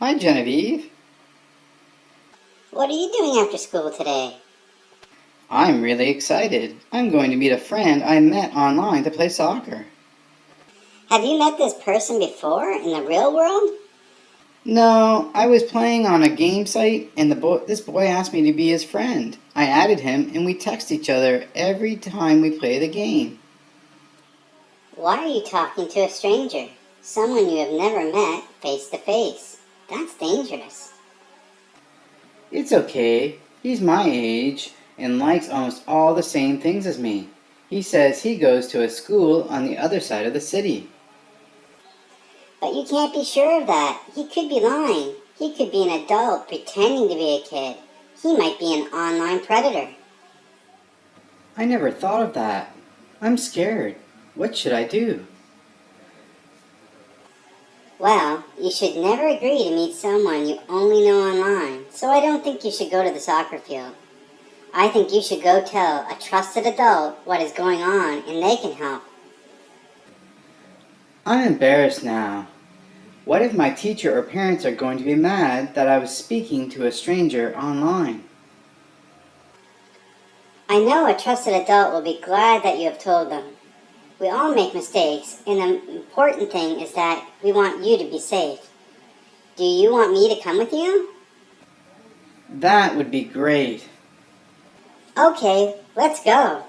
Hi, Genevieve. What are you doing after school today? I'm really excited. I'm going to meet a friend I met online to play soccer. Have you met this person before in the real world? No, I was playing on a game site and the boy, this boy asked me to be his friend. I added him and we text each other every time we play the game. Why are you talking to a stranger? Someone you have never met face to face. That's dangerous. It's okay. He's my age and likes almost all the same things as me. He says he goes to a school on the other side of the city. But you can't be sure of that. He could be lying. He could be an adult pretending to be a kid. He might be an online predator. I never thought of that. I'm scared. What should I do? Well, you should never agree to meet someone you only know online, so I don't think you should go to the soccer field. I think you should go tell a trusted adult what is going on and they can help. I'm embarrassed now. What if my teacher or parents are going to be mad that I was speaking to a stranger online? I know a trusted adult will be glad that you have told them. We all make mistakes, and the important thing is that we want you to be safe. Do you want me to come with you? That would be great. Okay, let's go.